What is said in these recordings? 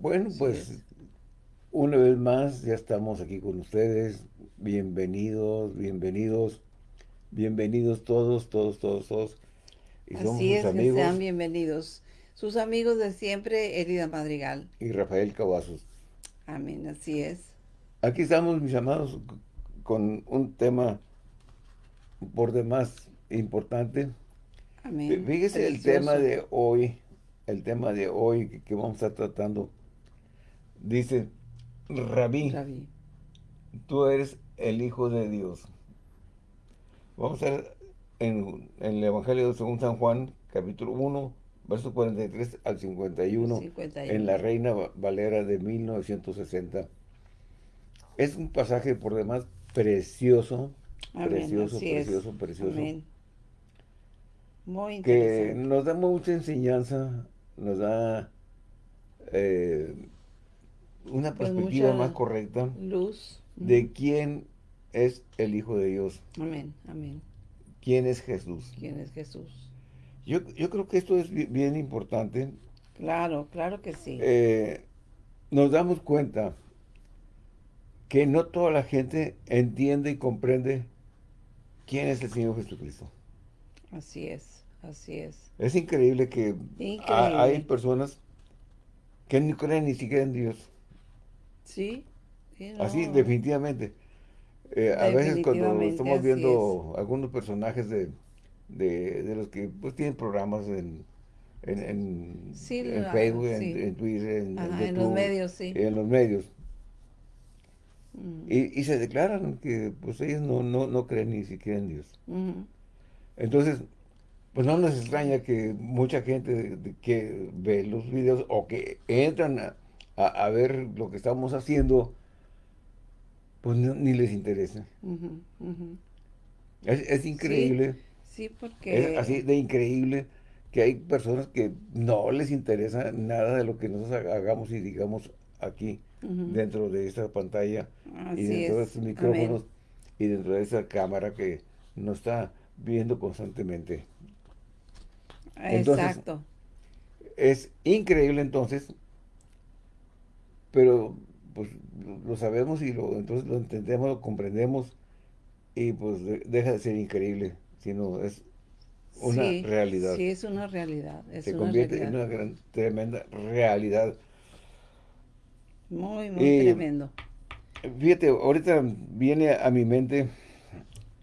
Bueno, pues una vez más ya estamos aquí con ustedes. Bienvenidos, bienvenidos, bienvenidos todos, todos, todos, todos. Y Así es, amigos. que sean bienvenidos. Sus amigos de siempre, Herida Madrigal. Y Rafael Cavazos. Amén, así es. Aquí estamos, mis amados, con un tema por demás importante. Amén. Fíjese el tema de hoy, el tema de hoy que, vamos a estar tratando. Dice, Rabí, tú eres el Hijo de Dios. Vamos a ver en, el Evangelio de según San Juan, capítulo 1, verso 43 al 51, en la Reina Valera de 1960. Es un pasaje por demás precioso, precioso, precioso, precioso. Muy. Que nos da mucha enseñanza, nos da eh, una pues perspectiva más correcta. Luz. De quién es el Hijo de Dios. Amén, amén. ¿Quién es Jesús? ¿Quién es Jesús? Yo, yo creo que esto es bien importante. Claro, claro que sí. Eh, nos damos cuenta que no toda la gente entiende y comprende quién es el Señor Jesucristo. Así es, así es. Es increíble que hay personas que no creen ni siquiera en Dios. Sí. Así, definitivamente. Eh, a veces cuando estamos viendo algunos personajes de, de, los que pues tienen programas en, en, Facebook, en, Twitter, en, en los medios, sí. En los medios. Y, se declaran que pues ellos no, no, creen ni siquiera en Dios. Entonces, pues no nos extraña que mucha gente que ve los videos o que entran a, ver lo que estamos haciendo, pues ni les interesa. Es, increíble. Sí, porque... Es así de increíble que hay personas que no les interesa nada de lo que nosotros hagamos y digamos aquí dentro de esta pantalla y dentro de estos micrófonos y dentro de esa cámara que nos está viendo constantemente. Exacto. Es increíble entonces, pero pues lo sabemos y lo entonces lo entendemos, lo comprendemos y pues deja de ser increíble, sino es una realidad. Sí, es una realidad. Se convierte en una gran, tremenda realidad. Muy, muy tremendo. Fíjate, ahorita viene a mi mente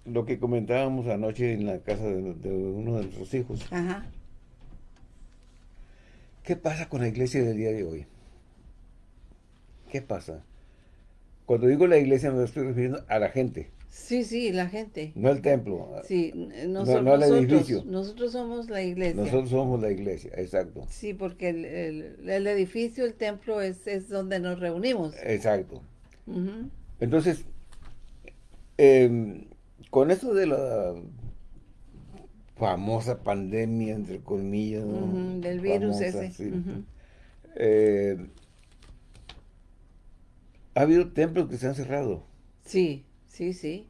lo que comentábamos anoche en la casa de, uno de nuestros hijos. Ajá. ¿Qué pasa con la iglesia del día de hoy? ¿Qué pasa? Cuando digo la iglesia me estoy refiriendo a la gente. Sí, sí, la gente. No el templo. Sí, nosotros, no, el edificio. Nosotros somos la iglesia. Nosotros somos la iglesia, exacto. Sí, porque el, edificio, el templo es, es, donde nos reunimos. Exacto. Entonces, em, con eso de la famosa pandemia, entre comillas, del virus ese. Eh, ha habido templos que se han cerrado. Sí. Sí, sí.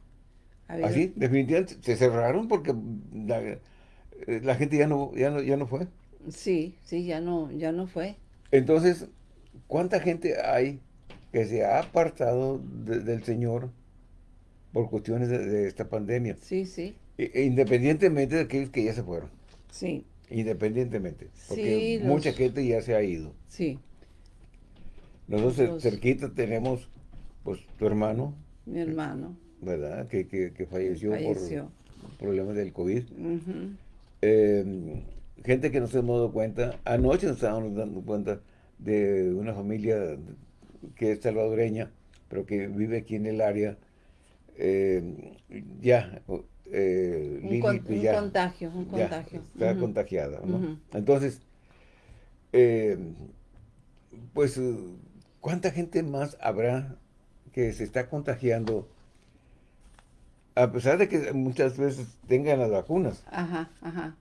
Así, definitivamente se cerraron porque la, gente ya no, ya no, ya no fue. Sí, sí, ya no, ya no fue. Entonces, ¿cuánta gente hay que se ha apartado del Señor por cuestiones de, esta pandemia? Sí, sí. E, e independientemente de aquellos que ya se fueron. Sí. Independientemente. Porque mucha gente ya se ha ido. Sí. Nosotros cerquita tenemos, pues, tu hermano, mi hermano. ¿Verdad? Que, que, falleció, por problemas del COVID. Em, gente que no se hemos dado cuenta. Anoche nos estábamos dando cuenta de una familia que es salvadoreña, pero que vive aquí en el área. Em, ya, eh, un, contagio, un contagio. está contagiada, ¿no? Entonces, em, pues, ¿cuánta gente más habrá que se está contagiando, a pesar de que muchas veces tengan las vacunas. Ajá, ajá.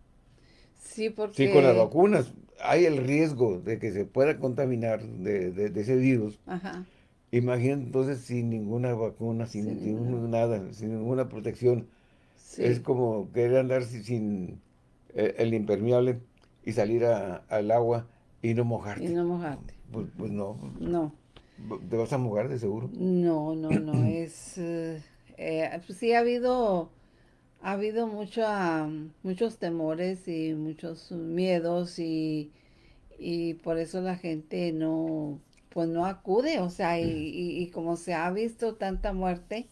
Sí, porque... Sí, con las vacunas hay el riesgo de que se pueda contaminar de, ese virus. Ajá. Imagínate entonces sin ninguna vacuna, sin, nada, sin ninguna protección. Es como querer andar sin, eh, el impermeable. y salir al agua y no mojarte. Y no mojarte. Pues, pues, no. No. ¿Te vas a mojar de seguro? No, no, no. es... Eh, eh, pues sí ha habido... Ha habido mucho, muchos temores y muchos miedos y, y por eso la gente no, pues no acude, o sea, y, y, como se ha visto tanta muerte,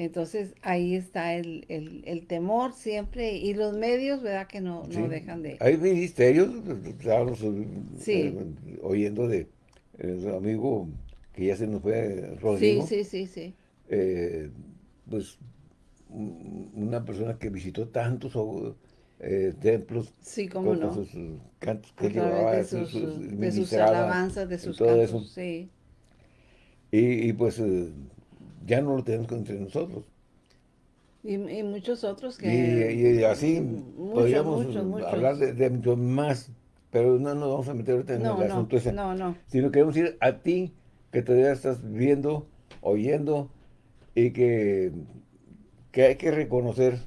entonces ahí está el, el, temor siempre y los medios, ¿verdad? Que no, no dejan de... Hay ministerios, estábamos sí. Eh, oyendo de un amigo que ya se nos fue, Rodrigo. Sí, sí, sí, sí. Eh, pues una persona que visitó tantos eh, templos sí, cómo con sus cantos que llevaba, de sus, de sus alabanzas, de sus todo cantos, eso. sí. Y, y pues ya no lo tenemos entre nosotros. Y, muchos otros que... Y, así podríamos hablar de, mucho más, pero no nos vamos a meter ahorita en el asunto ese. No, no. Sino queremos ir a ti, que todavía estás viendo, oyendo, y que, que hay que reconocer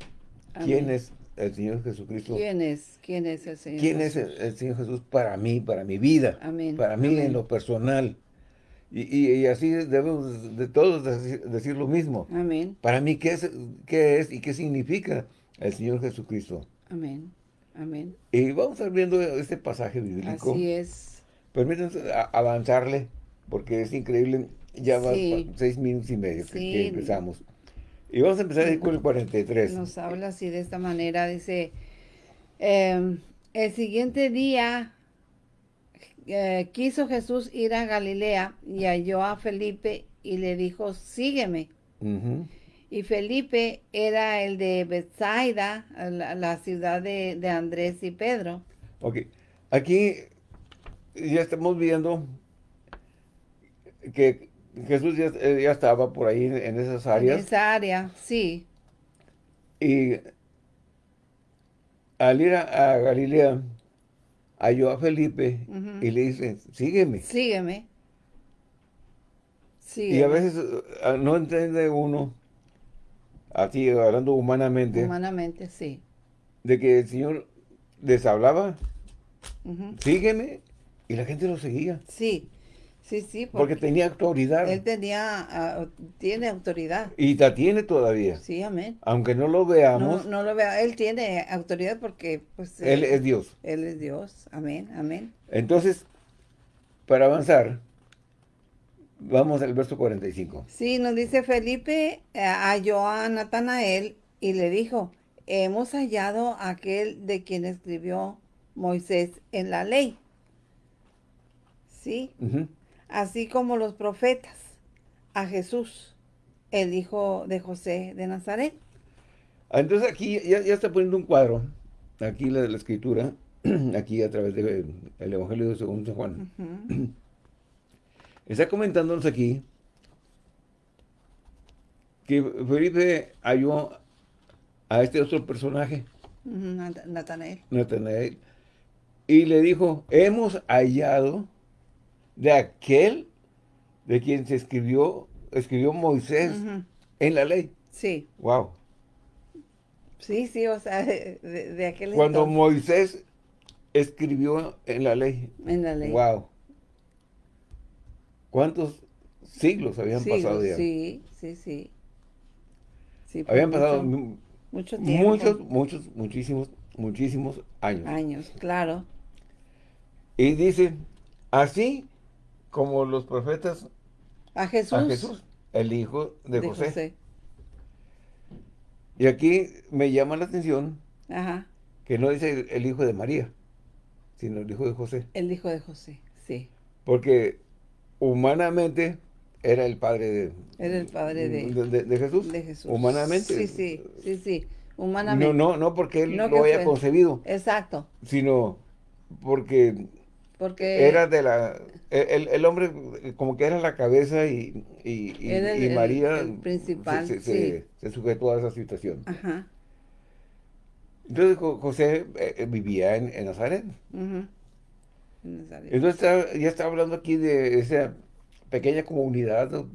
quién es el Señor Jesucristo. ¿Quién es? ¿Quién es el Señor ¿Quién es el, Señor Jesús para mí, para mi vida? Amén. Para mí en lo personal. Y, así debemos de todos decir, lo mismo. Amén. Para mí, ¿qué es, ¿qué es y qué significa el Señor Jesucristo? Amén. Amén. Y vamos a ir viendo este pasaje bíblico. Así es. Permítanos avanzarle, porque es increíble. Ya va seis minutos y medio que, empezamos. Y vamos a empezar con el 43. Nos habla así de esta manera. Dice, em, el siguiente día eh, quiso Jesús ir a Galilea y halló a Felipe y le dijo, sígueme. Y Felipe era el de Bethsaida, la, ciudad de, Andrés y Pedro. Ok, aquí ya estamos viendo que Jesús ya, eh, estaba por ahí en esas áreas. En esa área, sí. Y al ir a Galilea, halló a Felipe y le dice, sígueme. Sígueme. Y a veces ah, no entiende uno, así hablando humanamente. Humanamente, sí. De que el Señor les hablaba, sígueme, y la gente lo seguía. Sí. Sí, sí. Porque, tenía autoridad. Él tenía, ah, tiene autoridad. Y la tiene todavía. Sí, amén. Aunque no lo veamos. No, lo vea. Él tiene autoridad porque, pues. Él, es Dios. Él es Dios. Amén, amén. Entonces, para avanzar, vamos al verso 45. Sí, nos dice Felipe, eh, halló a Natanael y le dijo, hemos hallado aquel de quien escribió Moisés en la ley. ¿Sí? Así como los profetas, a Jesús, el hijo de José de Nazaret. Ah, entonces aquí ya, está poniendo un cuadro, aquí la, la escritura, aquí a través del Evangelio de Según San Juan. Está comentándonos aquí que Felipe halló a este otro personaje. Natanael. Natanael. Y le dijo, hemos hallado de aquel de quien se escribió, escribió Moisés en la ley. Sí. Wow. Sí, sí, o sea, de, aquel Cuando Moisés escribió en la ley. En la ley. Wow. ¿Cuántos siglos habían pasado ya? Sí, sí, sí. habían pasado mucho, tiempo. muchos, muchos, muchísimos, muchísimos años. Años, claro. Y dice, así como los profetas a Jesús, a Jesús el hijo de, José. Y aquí me llama la atención que no dice el hijo de María, sino el hijo de José. El hijo de José, sí. Porque humanamente era el padre de... Era el padre de, de, Jesús. De Jesús. Humanamente. Sí, sí, sí, sí. Humanamente. No, no, no porque él lo haya concebido. Exacto. Sino porque porque era de la el, el, hombre como que era la cabeza y, y, y, María principal, se, se, sujetó a esa situación. Ajá. Entonces José eh, eh, vivía en, en Nazaret. Entonces ya está hablando aquí de esa pequeña comunidad,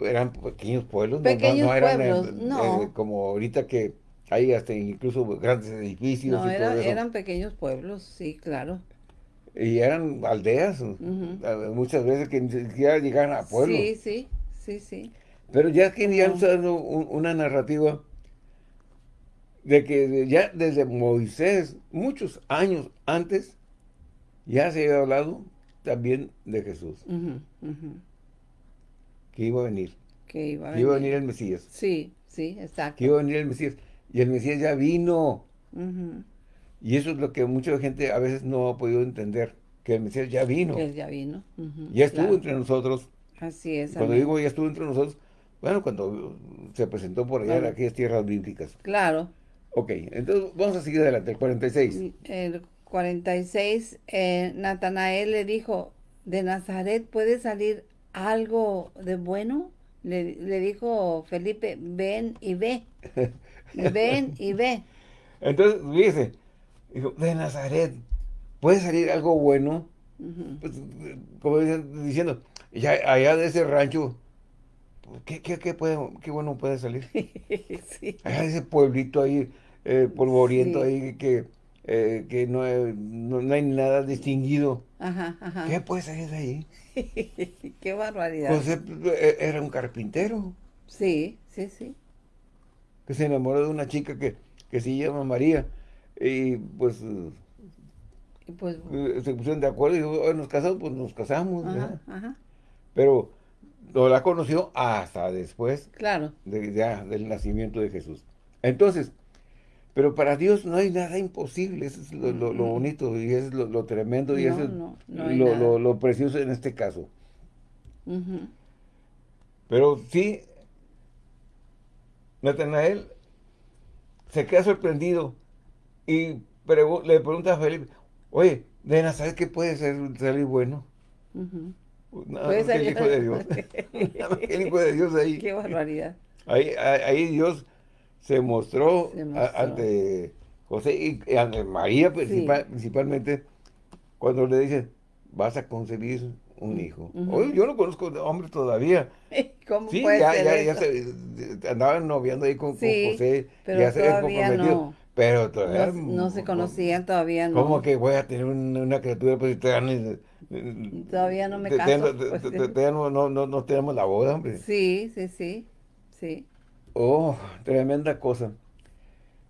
eran pequeños pueblos, pequeños no, pueblos, no. como ahorita que Hay hasta incluso grandes edificios. No, eran pequeños pueblos, sí, claro. Y eran aldeas, muchas veces que ni siquiera llegaban a pueblos. Sí, sí, sí, sí. Pero ya que ya dando una narrativa de que ya desde Moisés, muchos años antes, ya se había hablado también de Jesús. Que iba a venir. Que iba a venir. iba a venir el Mesías. Sí, sí, exacto. Que iba a venir el Mesías. Y el Mesías ya vino. Y eso es lo que mucha gente a veces no ha podido entender. Que el Mesías ya vino. Que ya vino. Ya estuvo entre nosotros. Así es. Cuando digo ya estuvo entre nosotros, bueno, cuando se presentó por allá en aquellas tierras bíblicas. Claro. Ok, entonces vamos a seguir adelante, el 46. El 46, eh, Natanael le dijo, ¿de Nazaret puede salir algo de bueno? Le, le dijo Felipe, ven y ve. ven y ve. Entonces, fíjese, dijo, de Nazaret, ¿puede salir algo bueno? pues, como diciendo, ya allá de ese rancho, ¿qué, qué, qué, puede, qué bueno puede salir? sí. Allá de ese pueblito ahí, eh, polvoriento ahí, que, eh, que no, no, hay nada distinguido. Ajá, ajá. ¿Qué puede salir de ahí? qué barbaridad. Pues eh, era un carpintero. Sí, sí, sí. Que se enamoró de una chica que, que se llama María. Y pues pues, eh, se pusieron de acuerdo y dijo, nos casamos, pues nos casamos. Pero no la conoció hasta después claro. de, ya, del nacimiento de Jesús. Entonces, pero para Dios no hay nada imposible, eso es lo, bonito y es lo, tremendo y eso es lo, precioso en este caso. Pero sí, Natanael se queda sorprendido y le pregunta a Felipe, Oye, de Nazaret, ¿qué puede ser salir bueno? Nada más el Hijo de Dios. Nada más el Hijo de Dios ahí. Qué barbaridad. Ahí, ahí Dios se mostró, ante José y ante María principalmente, cuando le dice, vas a concebir un hijo. Oye, yo no conozco hombre todavía. ¿Cómo sí, puede ya, ser ya, eso? ya se, andaban noviando ahí con, sí, con José. Pero ya se todavía no. Pero todavía... No, se conocían todavía, no. ¿Cómo que voy a tener una, criatura pues todavía, todavía no me caso? Pues, todavía no, no, no, tenemos la boda, hombre. Sí, sí, sí, sí. Oh, tremenda cosa.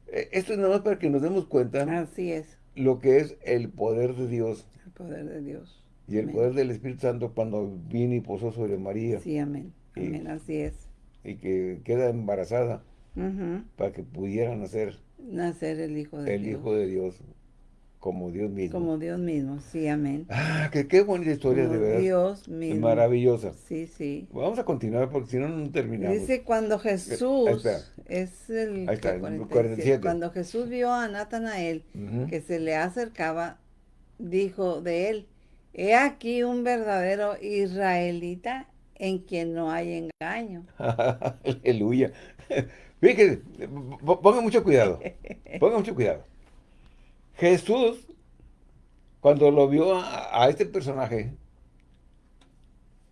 E, esto es nada más para que nos demos cuenta. Así es. Lo que es el poder de Dios. El poder de Dios. Y el poder del Espíritu Santo cuando vino y posó sobre María. Sí, amén. Amén, así es. Y que queda embarazada para que pudieran nacer nacer el Hijo de el Dios. El Hijo de Dios, como Dios mismo. Como Dios mismo, sí, amén. Ah, que qué bonita historia, de verdad. Dios mismo. Maravillosa. Sí, sí. Vamos a continuar porque si no, no terminamos. Dice cuando Jesús, es el, Ahí está, 47. cuando Jesús vio a Natanael que se le acercaba, dijo de él, he aquí un verdadero israelita en quien no hay engaño. Aleluya. Fíjense, pongan mucho cuidado. Pongan mucho cuidado. Jesús, cuando lo vio a, este personaje,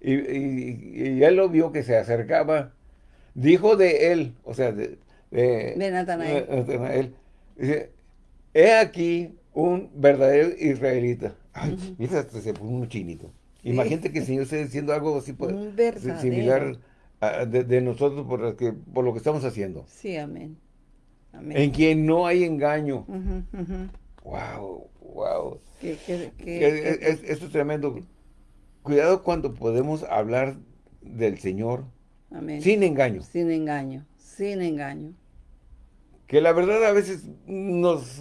y, él lo vio que se acercaba, dijo de él, o sea, de, de, Natanael. dice, he aquí un verdadero israelita. Ay, mira, se puso un chinito. Imagínate que el Señor esté diciendo algo así pues, similar de, nosotros por lo, que, por lo que estamos haciendo. Sí, amén. En quien no hay engaño. Wow, wow. esto es tremendo. Cuidado cuando podemos hablar del Señor sin engaño. Sin engaño, sin engaño. Que la verdad a veces nos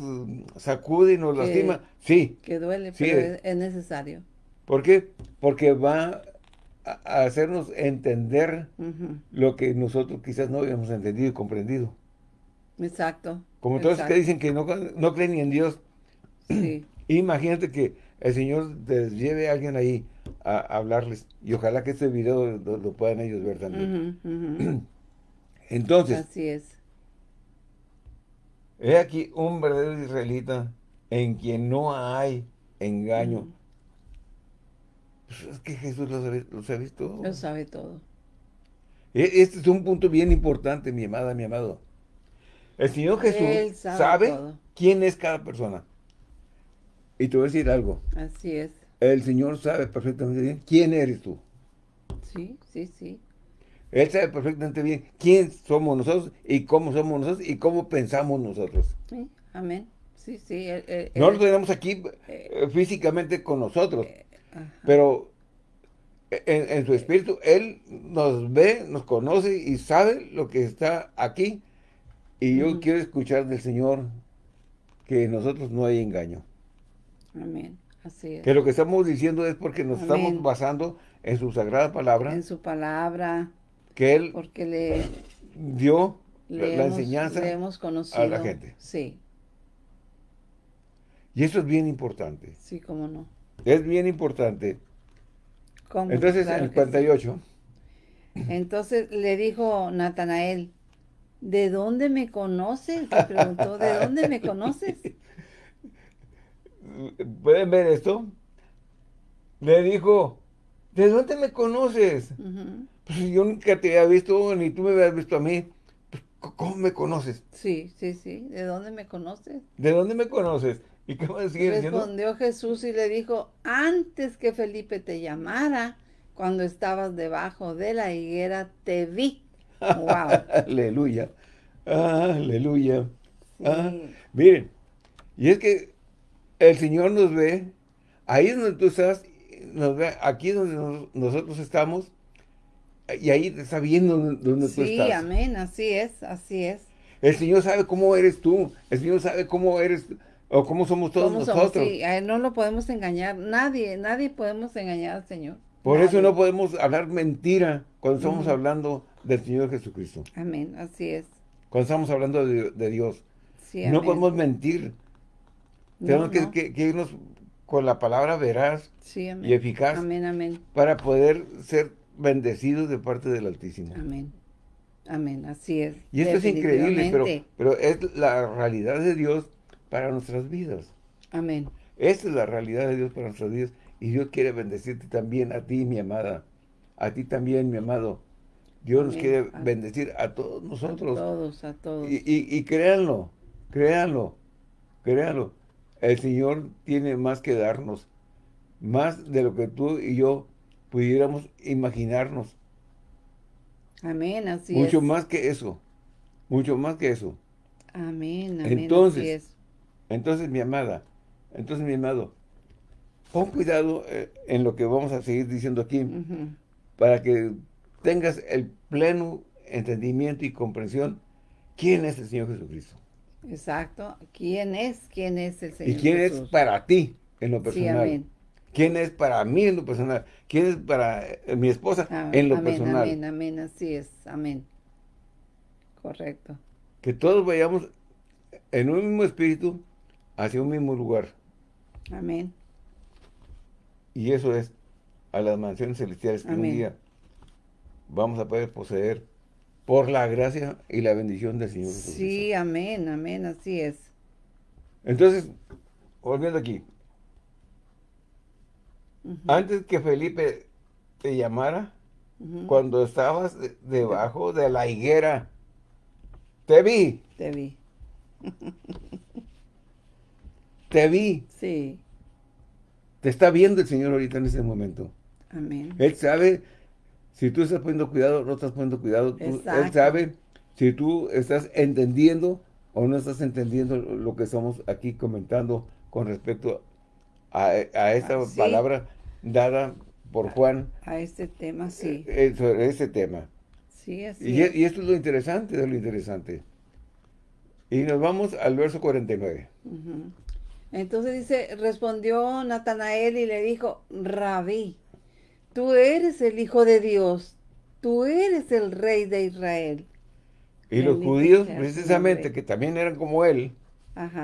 sacude y nos lastima. Sí. Que duele, pero es necesario. ¿Por qué? Porque va a hacernos entender lo que nosotros quizás no habíamos entendido y comprendido. Exacto. Como todos que dicen que no, no creen ni en Dios. Sí. Imagínate que el Señor les lleve a alguien ahí a, hablarles. Y ojalá que este video lo, puedan ellos ver también. Entonces. Así es. He aquí un verdadero israelita en quien no hay engaño. Pues es que Jesús lo sabe, lo sabe todo. Lo sabe todo. E, este es un punto bien importante, mi amada, mi amado. El Señor Jesús sabe, quién es cada persona. Y te voy a decir algo. Así es. El Señor sabe perfectamente bien quién eres tú. Sí, sí, sí. Él sabe perfectamente bien quién somos nosotros y cómo somos nosotros y cómo pensamos nosotros. Sí, amén. Sí, sí. no lo tenemos aquí eh, eh, físicamente con nosotros, pero en, su espíritu, Él nos ve, nos conoce y sabe lo que está aquí. Y yo quiero escuchar del Señor que en nosotros no hay engaño. Amén. Así es. Que lo que estamos diciendo es porque nos estamos basando en su sagrada palabra. En su palabra. Que Él porque le dio la enseñanza a la gente. Sí. Y eso es bien importante. Sí, cómo no. Es bien importante. Entonces, en el 48. Entonces le dijo Natanael, ¿de dónde me conoces? Le preguntó, ¿de dónde me conoces? ¿Pueden ver esto? Le dijo, ¿de dónde me conoces? Pues yo nunca te había visto, ni tú me habías visto a mí. Pues, ¿Cómo me conoces? Sí, sí, sí. ¿De dónde me conoces? ¿De dónde me conoces? ¿Y qué Respondió Jesús y le dijo, antes que Felipe te llamara, cuando estabas debajo de la higuera, te vi. ¡Wow! aleluya. aleluya. Ah, miren, y es que el Señor nos ve, ahí donde tú estás, nos ve, aquí donde nosotros estamos, y ahí te está viendo donde tú estás. Sí, amén, así es, así es. El Señor sabe cómo eres tú, el Señor sabe cómo eres ¿O cómo somos todos nosotros? Sí, a él no lo podemos engañar. Nadie, nadie podemos engañar al Señor. Por eso no podemos hablar mentira cuando estamos hablando del Señor Jesucristo. Amén, así es. Cuando estamos hablando de, Dios. no podemos mentir. Tenemos que, irnos con la palabra veraz y eficaz. Amén, amén. Para poder ser bendecidos de parte del Altísimo. Amén. Amén, así es. Y esto es increíble, pero, pero es la realidad de Dios para nuestras vidas. Amén. Esta es la realidad de Dios para nuestras vidas. Y Dios quiere bendecirte también a ti, mi amada. A ti también, mi amado. Dios nos quiere bendecir a todos nosotros. A todos, a todos. Y, y, créanlo, créanlo, créanlo. El Señor tiene más que darnos. Más de lo que tú y yo pudiéramos imaginarnos. Amén, así Mucho más que eso. Mucho más que eso. Amén, amén, Entonces, entonces, mi amada, entonces, mi amado, pon cuidado eh, en lo que vamos a seguir diciendo aquí, para que tengas el pleno entendimiento y comprensión quién es el Señor Jesucristo. Exacto. ¿Quién es? ¿Quién es el Señor Y quién es para ti en lo personal. ¿Quién es para mí en lo personal? ¿Quién es para eh, mi esposa ah, en lo personal? Amén, amén, así es. Amén. Correcto. Que todos vayamos en un mismo espíritu hacia un mismo lugar. Amén. Y eso es a las mansiones celestiales que un día vamos a poder poseer por la gracia y la bendición del Señor Sí, amén, amén, así es. Entonces, volviendo aquí. Antes que Felipe te llamara, cuando estabas debajo de la higuera, te vi. Te vi. Te vi. Sí. Te está viendo el Señor ahorita en ese momento. Amén. Él sabe si tú estás poniendo cuidado no estás poniendo cuidado. él sabe si tú estás entendiendo o no estás entendiendo lo que estamos aquí comentando con respecto a, esta ah, palabra dada por Juan. A este tema, sí. Eh, eh, sobre este tema. Sí, así y, y, esto es lo interesante de lo interesante. Y nos vamos al verso 49. Entonces dice, respondió Natanael y le dijo, Rabí, tú eres el Hijo de Dios, tú eres el Rey de Israel. Y los judíos, precisamente, que también eran como él,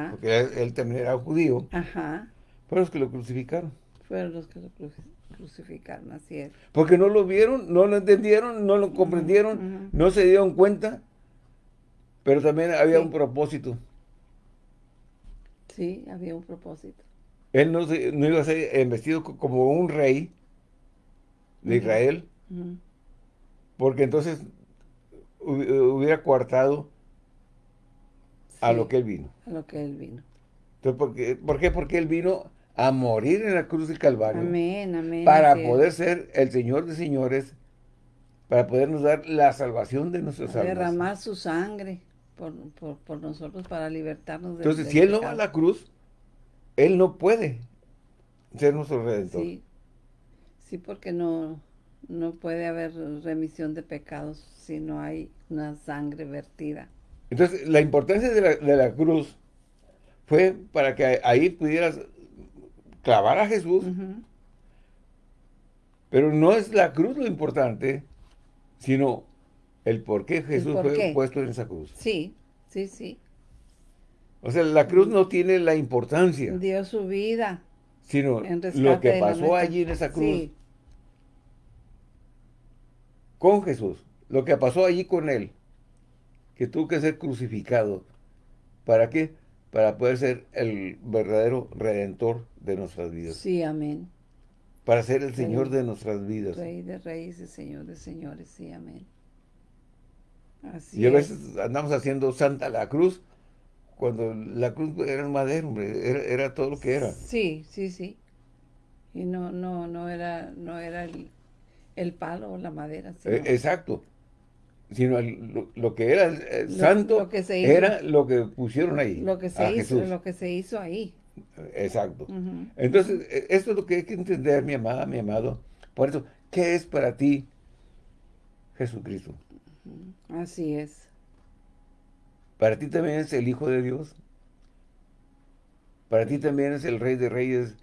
porque él, también era judío, fueron los que lo crucificaron. Fueron los que lo crucificaron, así es. Porque no lo vieron, no lo entendieron, no lo comprendieron, no se dieron cuenta, pero también había un propósito. Sí, había un propósito. Él no, no iba a ser vestido como un rey de Israel, porque entonces hubiera coartado a lo que Él vino. A lo que Él vino. Entonces, ¿por qué? ¿por qué? Porque Él vino a morir en la cruz del Calvario. Amén, amén. Para poder ser el Señor de señores, para podernos dar la salvación de nuestras almas. Derramar su sangre por, por, nosotros para libertarnos de Entonces, si Él no va a la cruz, Él no puede ser nuestro Redentor. Sí, sí porque no, no puede haber remisión de pecados si no hay una sangre vertida. Entonces, la importancia de la, de la cruz fue para que ahí pudieras clavar a Jesús. Pero no es la cruz lo importante, sino el por qué Jesús fue puesto en esa cruz. Sí, sí, sí. O sea, la cruz no tiene la importancia. Dio su vida. Sino lo que pasó allí en esa cruz. Con Jesús. Lo que pasó allí con Él. Que tuvo que ser crucificado. ¿Para qué? Para poder ser el verdadero redentor de nuestras vidas. Sí, amén. Para ser el Señor de nuestras vidas. Rey de reyes y Señor de señores, sí, amén. Así y a veces andamos haciendo Santa la Cruz, cuando la cruz era un madero, hombre, era, todo lo que era. Sí, sí, sí. Y no, no, no era, no era el, palo o la madera. E, exacto. Sino lo, que era el, santo era lo que pusieron ahí. Lo que se hizo, lo que se hizo ahí. Exacto. Entonces, e, esto es lo que hay que entender, mi amada, mi amado. Por eso, ¿qué es para ti Jesucristo? Así es. Para ti también es el Hijo de Dios. Para ti también es el Rey de Reyes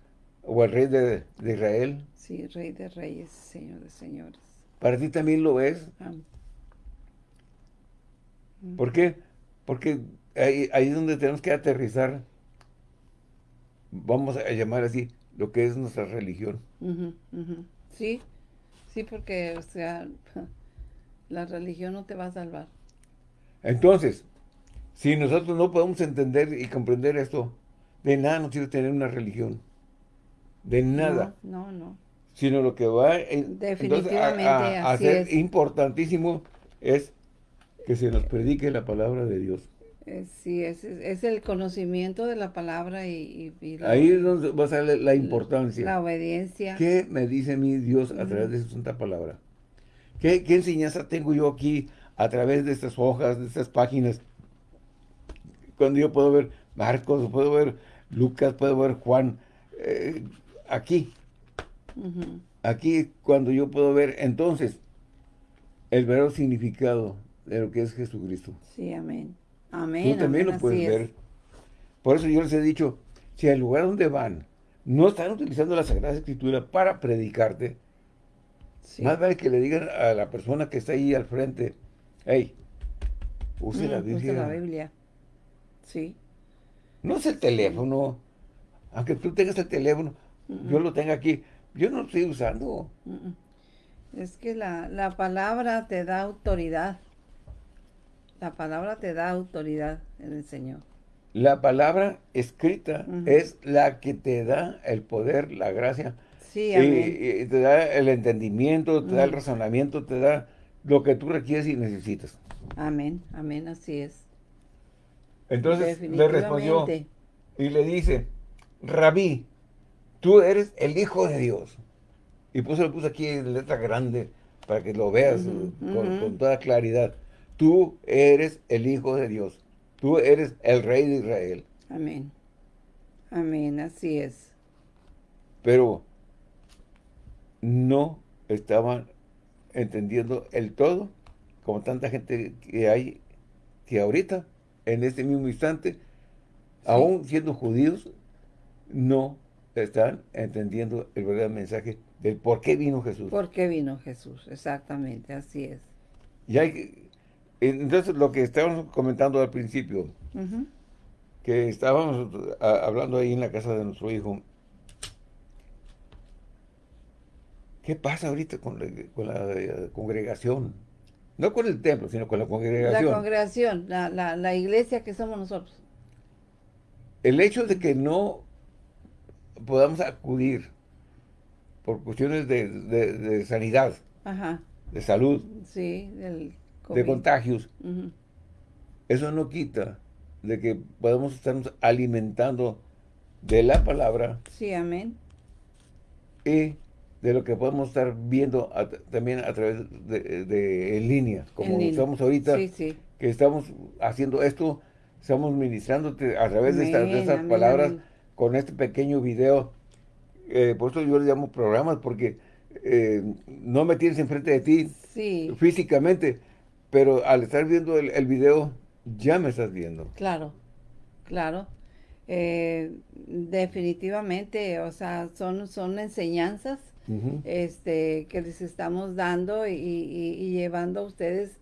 o el Rey de, Israel. Sí, Rey de Reyes, Señor de Señores. Para ti también lo es. ¿Por qué? Porque ahí, ahí es donde tenemos que aterrizar vamos a llamar así, lo que es nuestra religión. Sí, sí, porque, o sea, la religión no te va a salvar. Entonces, si nosotros no podemos entender y comprender esto, de nada nos sirve tener una religión. De nada. No, no. Sino lo que va Definitivamente a, a ser importantísimo es que se nos predique la palabra de Dios. Eh, sí, es, es, el conocimiento de la palabra y... Ahí es donde va a ser la importancia. La obediencia. ¿Qué me dice mi Dios a través de su santa palabra? ¿Qué, enseñanza tengo yo aquí a través de estas hojas, de estas páginas? Cuando yo puedo ver Marcos, puedo ver Lucas, puedo ver Juan, eh, aquí. Aquí cuando yo puedo ver entonces el verdadero significado de lo que es Jesucristo. Sí, amén. Amén. Tú también lo puedes ver. Por eso yo les he dicho, si al lugar donde van no están utilizando la Sagrada Escritura para predicarte, más vale que le digan a la persona que está ahí al frente, hey, use la mm, Biblia. Use la Biblia. Sí. No es el teléfono. Aunque tú tengas el teléfono, yo lo tenga aquí. Yo no lo estoy usando. Es que la, la palabra te da autoridad. La palabra te da autoridad en el Señor. La palabra escrita es la que te da el poder, la gracia. Sí, amén. Y, te da el entendimiento, te da el razonamiento, te da lo que tú requieres y necesitas. Amén, amén, así es. Entonces le respondió y le dice, Rabí, tú eres el Hijo de Dios. Y puso, lo puso aquí en letra grande para que lo veas con toda claridad. Tú eres el Hijo de Dios. Tú eres el Rey de Israel. Amén. Amén, así es. Pero no estaban entendiendo el todo, como tanta gente que hay que ahorita, en este mismo instante, aún siendo judíos, no están entendiendo el verdadero mensaje del por qué vino Jesús. ¿Por qué vino Jesús? Exactamente, así es. Y hay entonces, lo que estábamos comentando al principio, que estábamos hablando ahí en la casa de nuestro hijo, ¿qué pasa ahorita con la, eh, congregación? No con el templo, sino con la congregación. La congregación, la, iglesia que somos nosotros. El hecho de que no podamos acudir por cuestiones de, sanidad, de salud, sí, del de contagios, eso no quita de que podemos estarnos alimentando de la palabra. Sí, amén. Y de lo que podemos estar viendo también a través de, en línea, como estamos ahorita, que estamos haciendo esto, estamos ministrándote a través de, estas palabras con este pequeño video. Eh, por eso yo le llamo programas, porque eh, no me tienes enfrente de ti físicamente, pero al estar viendo el, el video, ya me estás viendo. Claro, claro. Eh, definitivamente, o sea, son, son enseñanzas este, que les estamos dando y, llevando a ustedes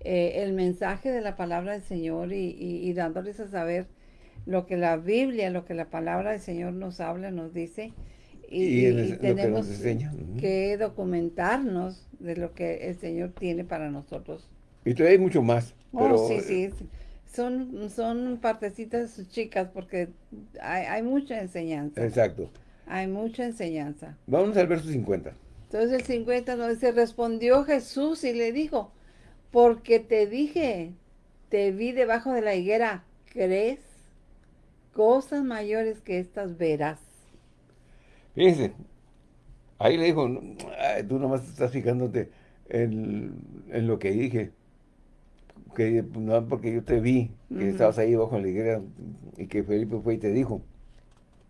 eh, el mensaje de la palabra del Señor y, dándoles a saber lo que la Biblia, lo que la palabra del Señor nos habla, nos dice. Y, tenemos que, documentarnos de lo que el Señor tiene para nosotros. Y todavía hay mucho más. Oh, sí, sí. Son, son partecitas chicas porque hay, hay mucha enseñanza. Exacto. Hay mucha enseñanza. Vamos al verso 50. Entonces el 50 nos dice, respondió Jesús y le dijo, porque te dije, te vi debajo de la higuera, ¿crees? Cosas mayores que estas verás. Fíjense, ahí le dijo, tú nomás estás fijándote en, en lo que dije que no porque yo te vi, que estabas ahí bajo la higuera y que Felipe fue y te dijo.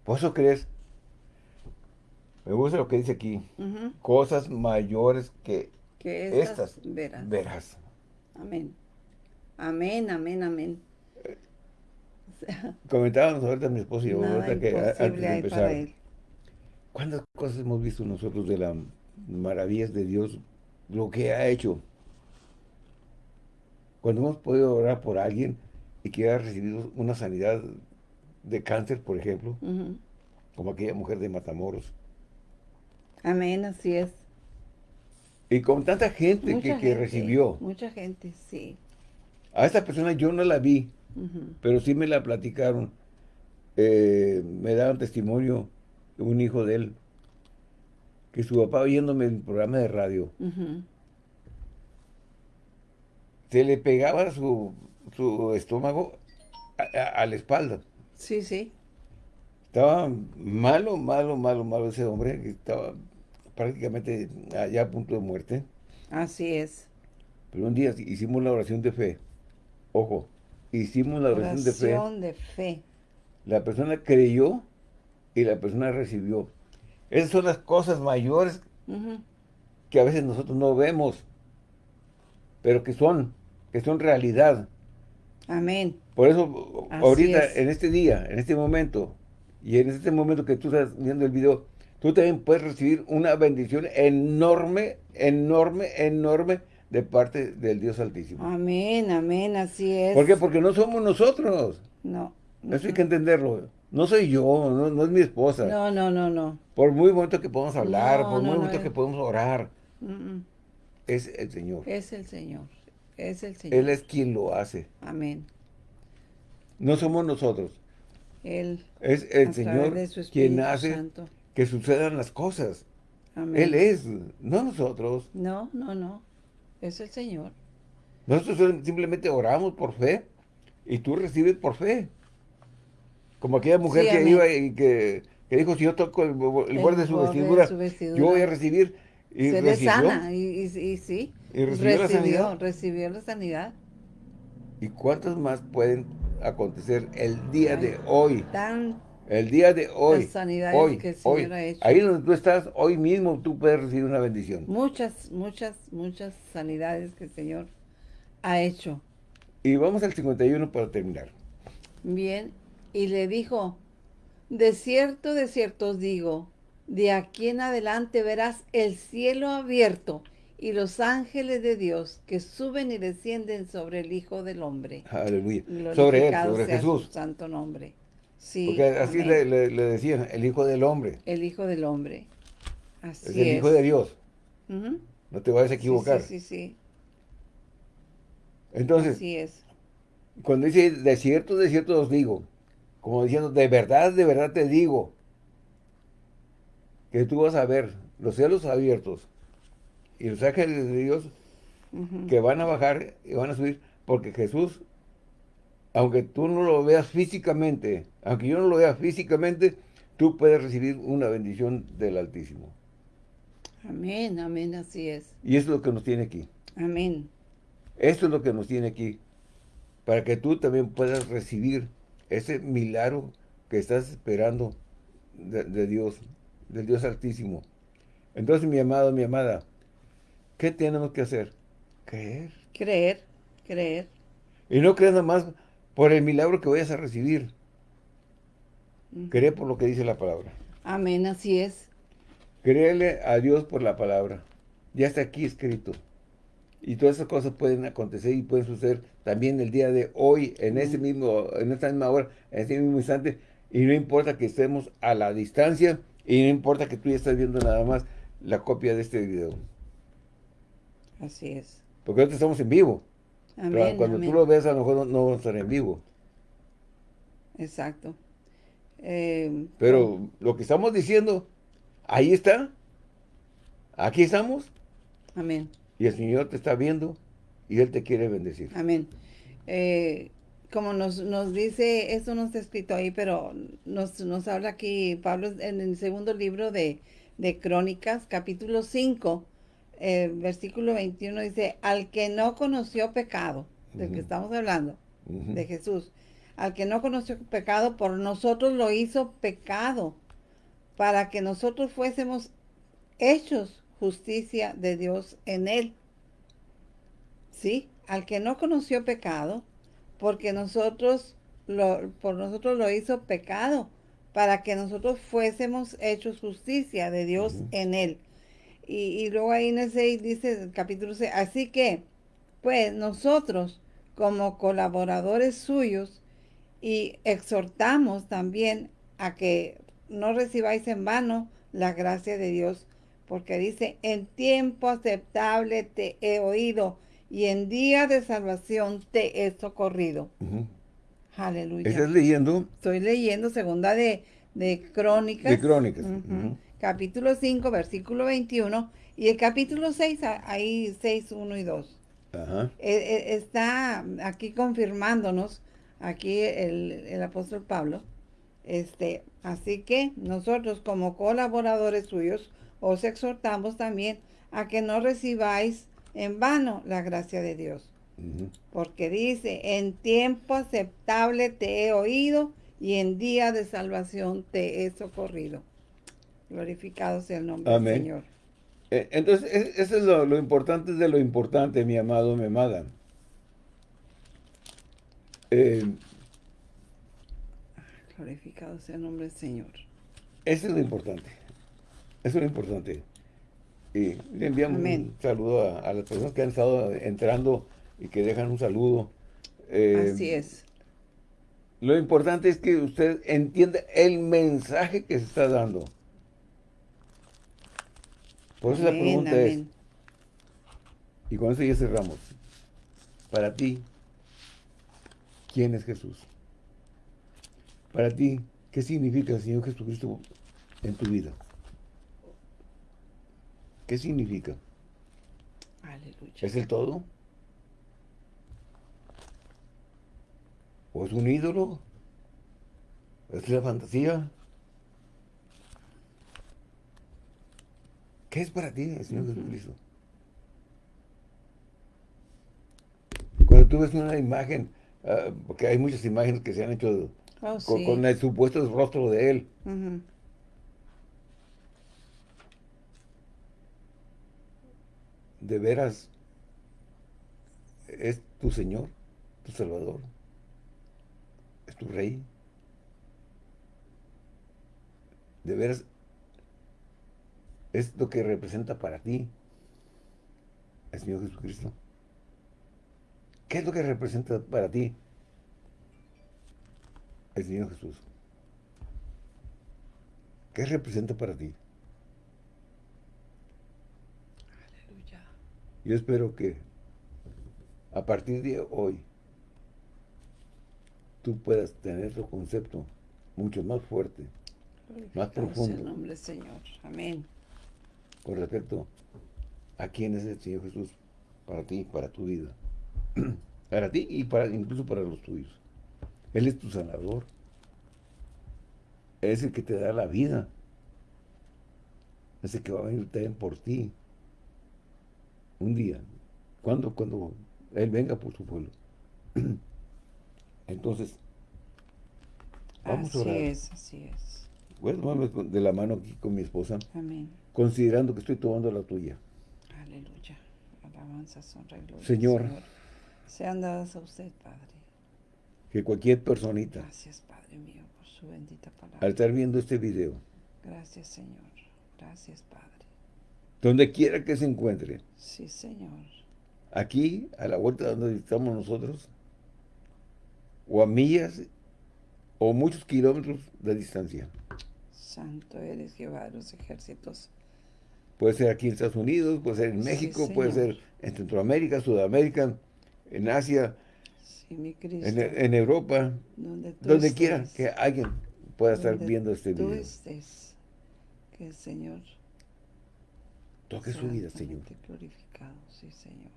¿Por eso crees? Me gusta lo que dice aquí. Cosas mayores que, estas, verás. Amén. Amén, amén, amén. comentábamos ahorita mi esposo y yo, ahorita que antes de empezar. ¿Cuántas cosas hemos visto nosotros de las maravillas de Dios? Lo que ha hecho cuando hemos podido orar por alguien y que haya recibido una sanidad de cáncer, por ejemplo, como aquella mujer de Matamoros. Amén, así es. Y con tanta gente, que, recibió. Mucha gente, sí. A esta persona yo no la vi, pero sí me la platicaron. Eh, me daban testimonio un hijo de él, que su papá oyéndome en el programa de radio, se le pegaba su, su estómago a, la espalda. Sí, sí. Estaba malo, malo, malo, malo ese hombre, que estaba prácticamente allá a punto de muerte. Así es. Pero un día hicimos la oración de fe. Ojo, hicimos la oración, de fe. Oración de fe. La persona creyó y la persona recibió. Esas son las cosas mayores que a veces nosotros no vemos, pero que son que son realidad. Amén. Por eso, ahorita, en este día, en este momento, y en este momento que tú estás viendo el video, tú también puedes recibir una bendición enorme, enorme, enorme de parte del Dios Altísimo. Amén, amén, así es. ¿Por qué? Porque no somos nosotros. No. Eso hay que entenderlo. No soy yo, no, es mi esposa. No, no, no, no. Por muy momento que podamos hablar, por muy momento que podamos orar, es el Señor. Es el Señor. Es el Señor. Él es quien lo hace. Amén. No somos nosotros. Él. Es el Señor quien hace que sucedan las cosas. Amén. Él es, no nosotros. No, no, no. Es el Señor. Nosotros simplemente oramos por fe y tú recibes por fe. Como aquella mujer que iba y que, dijo, si yo toco el, borde de su, vestidura, yo voy a recibir. Y Se le sana, y, y sí. ¿Y recibió, la sanidad? Recibió la sanidad. ¿Y cuántas más pueden acontecer el día de hoy? El día de hoy. hoy, que el Señor ha hecho. Ahí donde tú estás, hoy mismo tú puedes recibir una bendición. Muchas, muchas, muchas sanidades que el Señor ha hecho. Y vamos al 51 para terminar. Bien, y le dijo, de cierto, de cierto os digo, de aquí en adelante verás el cielo abierto y los ángeles de Dios que suben y descienden sobre el Hijo del Hombre. Aleluya. Sobre él, sobre Jesús. Su santo nombre. Sí, Porque así le, decían, el Hijo del Hombre. El Hijo del Hombre. Así es. el Hijo de Dios. No te vayas a equivocar. Sí, sí, sí, Entonces, así es. cuando dice, de cierto, de cierto os digo, como diciendo, de verdad, de verdad te digo, que tú vas a ver los cielos abiertos y los ángeles de Dios que van a bajar y van a subir, porque Jesús aunque tú no lo veas físicamente, aunque yo no lo vea físicamente, tú puedes recibir una bendición del Altísimo. Amén, amén, así es. Y eso es lo que nos tiene aquí. Amén. Esto es lo que nos tiene aquí, para que tú también puedas recibir ese milagro que estás esperando de, Dios, del Dios Altísimo. Entonces, mi amado, mi amada, ¿qué tenemos que hacer? Creer. Creer, creer. Y no creer nada más por el milagro que vayas a recibir. Creer por lo que dice la palabra. Amén, así es. Créele a Dios por la palabra. Ya está aquí escrito. Y todas esas cosas pueden acontecer y pueden suceder también el día de hoy, en ese mismo, en esta misma hora, en ese mismo instante. Y no importa que estemos a la distancia y no importa que tú ya estés viendo nada más la copia de este video. Así es. Porque ahorita estamos en vivo. Pero cuando tú lo ves, a lo mejor no, vamos a estar en vivo. Exacto. Eh, Pero lo que estamos diciendo, ahí está. Aquí estamos. Amén. Y el Señor te está viendo y Él te quiere bendecir. Amén. Eh, como nos, nos, dice, esto no está escrito ahí, pero nos, nos habla aquí Pablo en el segundo libro de, de Crónicas, capítulo 5, eh, versículo 21 dice, al que no conoció pecado, del que estamos hablando, de Jesús, al que no conoció pecado, por nosotros lo hizo pecado, para que nosotros fuésemos hechos justicia de Dios en él. ¿Sí? Al que no conoció pecado, porque nosotros lo, por nosotros lo hizo pecado, para que nosotros fuésemos hechos justicia de Dios en él. Y, luego ahí en el 6 dice, el capítulo 6, así que, pues nosotros como colaboradores suyos y exhortamos también a que no recibáis en vano la gracia de Dios, porque dice, en tiempo aceptable te he oído y en día de salvación te he socorrido. Aleluya. ¿Estás leyendo? Estoy leyendo segunda de, de Crónicas. De Crónicas capítulo 5, versículo 21, y el capítulo 6, ahí 6, 1 y 2. Ajá. E, e, está aquí confirmándonos, aquí el, apóstol Pablo, este, así que nosotros como colaboradores suyos os exhortamos también a que no recibáis en vano la gracia de Dios. Porque dice, en tiempo aceptable te he oído y en día de salvación te he socorrido. Glorificado sea el nombre del Señor. Eh, entonces, eso es lo, importante de lo importante, mi amado, mi amada. Eh, Glorificado sea el nombre del Señor. Eso es lo importante. Eso es lo importante. Y le enviamos un saludo a, las personas que han estado entrando y que dejan un saludo. Eh, Así es. Lo importante es que usted entienda el mensaje que se está dando. Por eso la pregunta es, y con eso ya cerramos, para ti, ¿quién es Jesús? Para ti, ¿qué significa el Señor Jesucristo en tu vida? ¿Qué significa? Aleluya. ¿Es el todo? ¿O es un ídolo? ¿Es la fantasía? ¿Qué es para ti el Señor Jesucristo? Cuando tú ves una imagen, ah, porque hay muchas imágenes que se han hecho oh, con, el supuesto rostro de Él. De veras, es tu Señor, tu Salvador, es tu Rey. De veras, es lo que representa para ti el Señor Jesucristo. ¿Qué es lo que representa para ti el Señor Jesús? ¿Qué representa para ti? Aleluya. Yo espero que a partir de hoy tú puedas tener otro concepto mucho más fuerte, más profundo. En nombre Señor. Amén con respecto a quién es el Señor Jesús para ti, para tu vida. para ti y para incluso para los tuyos. Él es tu sanador. Es el que te da la vida. Es el que va a venir también por ti. Un día. Cuando, cuando Él venga por su pueblo. Entonces, vamos a orar. Así es, así es. Bueno, de la mano aquí con mi esposa. Amén. Considerando que estoy tomando la tuya. Aleluya. Alabanza, honra gloria. Señor. Sean dadas a usted, Padre. Que cualquier personita. Gracias, Padre mío, por su bendita palabra. Al estar viendo este video. Gracias, Señor. Gracias, Padre. Donde quiera que se encuentre. Sí, Señor. Aquí, a la vuelta donde estamos nosotros. O a millas o muchos kilómetros de distancia. Santo eres Jehová de los ejércitos. Puede ser aquí en Estados Unidos, puede ser en México, puede ser en Centroamérica, Sudamérica, en Asia, en, Europa, donde, quiera que alguien pueda estar viendo este video. estés, que el Señor toque su vida, Señor. glorificado, sí, Señor.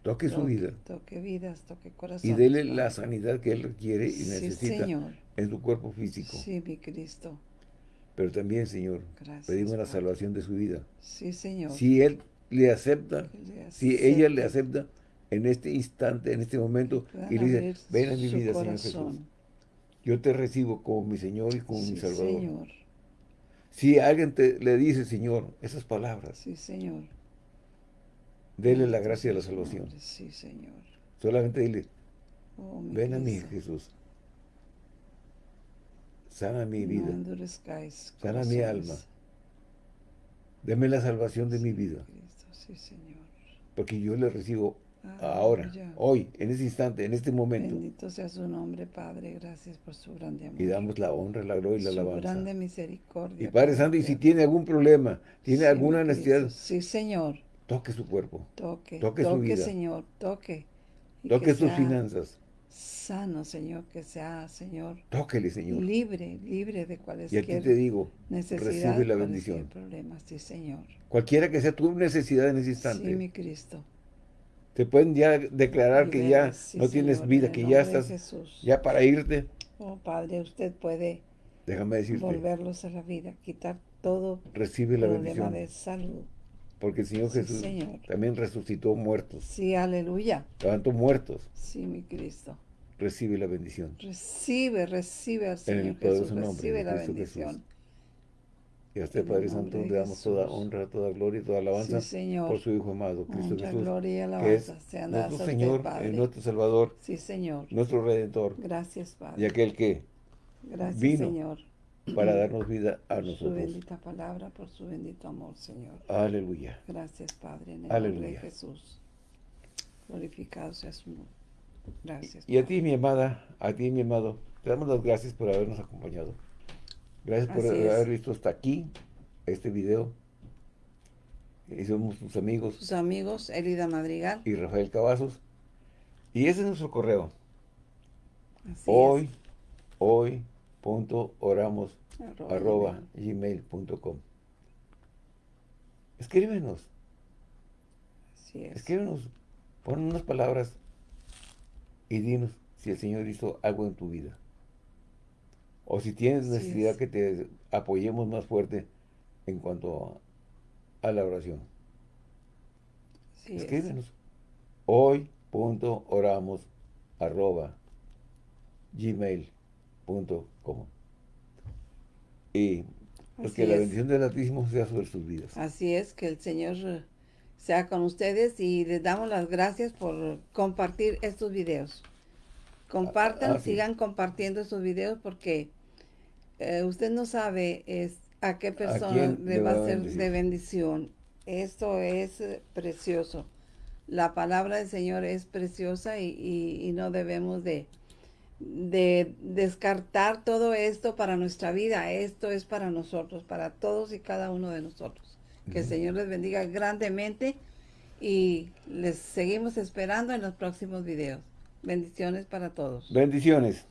Toque, su vida. Toque vidas, toque corazón. Y dele la sanidad que Él requiere y necesita en su cuerpo físico. Sí, mi Cristo. Pero también, Señor, pedimos la salvación de su vida. Sí, Señor. Si Él le acepta, si ella le acepta en este instante, en este momento, y le dice, ven a mi vida, Señor Jesús. Yo te recibo como mi Señor y como mi Salvador. Señor. Si alguien te, le dice, Señor, esas palabras. Sí, Señor. Dele la gracia de la salvación. Sí, Señor. Solamente dile, oh, ven a mí, Jesús. Sana mi vida. Sana mi alma. Deme la salvación de mi vida. Porque yo le recibo ahora, hoy, en este instante, en este momento. Bendito sea su nombre, Padre. Gracias por su grande amor. Y damos la honra, la gloria y la alabanza. Su grande misericordia. Y Padre Santo, y si tiene algún problema, tiene alguna necesidad. Sí, Señor. Toque su cuerpo. Toque. Toque, su vida. Señor. Toque. toque sus finanzas sano, Señor, que sea, Señor. Tóquele, Señor. Libre, libre de cualquier Y te digo, recibe la bendición. Problemas, sí, Señor. Cualquiera que sea tu necesidad en ese instante. Sí, mi Cristo. Te pueden ya declarar que ya no tienes vida, que ya estás, ya para irte. Oh, Padre, usted puede Déjame decirte, volverlos a la vida, quitar todo recibe la bendición. de salud. Porque el Señor Jesús también resucitó muertos. Sí, aleluya. Levantó muertos. Sí, mi Cristo. Recibe la bendición. Recibe, recibe al Señor en el Jesús. Nombre, recibe la bendición. Y a usted, Padre Santo, le damos toda honra, toda gloria y toda alabanza por su Hijo amado, Cristo Mucha Jesús. gloria y alabanza que es nuestro Señor, usted, nuestro Salvador, sí, Señor. nuestro Redentor. Gracias, Padre. Y aquel que Gracias, vino Señor para darnos vida a nosotros. Su bendita palabra, por su bendito amor, Señor. Aleluya. Gracias, Padre, en el nombre de Jesús. Glorificado sea su nombre. Gracias. Y a ti, mi amada, a ti, mi amado, te damos las gracias por habernos acompañado. Gracias por haber visto hasta aquí este video. Y somos tus amigos. Tus amigos, Elida Madrigal. Y Rafael Cavazos. Y ese es nuestro correo. hoy, hoy, punto oramos arroba, gmail.com escríbenos. Así es. escríbenos pon unas palabras y dinos si el Señor hizo algo en tu vida. O si tienes necesidad que te apoyemos más fuerte en cuanto a la oración. Escríbenos. Hoy punto oramos arroba gmail como Y pues que la bendición del Altísimo sea sobre sus vidas. Así es, que el Señor sea con ustedes y les damos las gracias por compartir estos videos. Compartan, ah, sigan compartiendo estos videos porque eh, usted no sabe es, a qué persona le va a ser de bendición. Esto es eh, precioso. La palabra del Señor es preciosa y no debemos de, de descartar todo esto para nuestra vida. Esto es para nosotros, para todos y cada uno de nosotros. Que el Señor les bendiga grandemente y les seguimos esperando en los próximos videos. Bendiciones para todos. Bendiciones.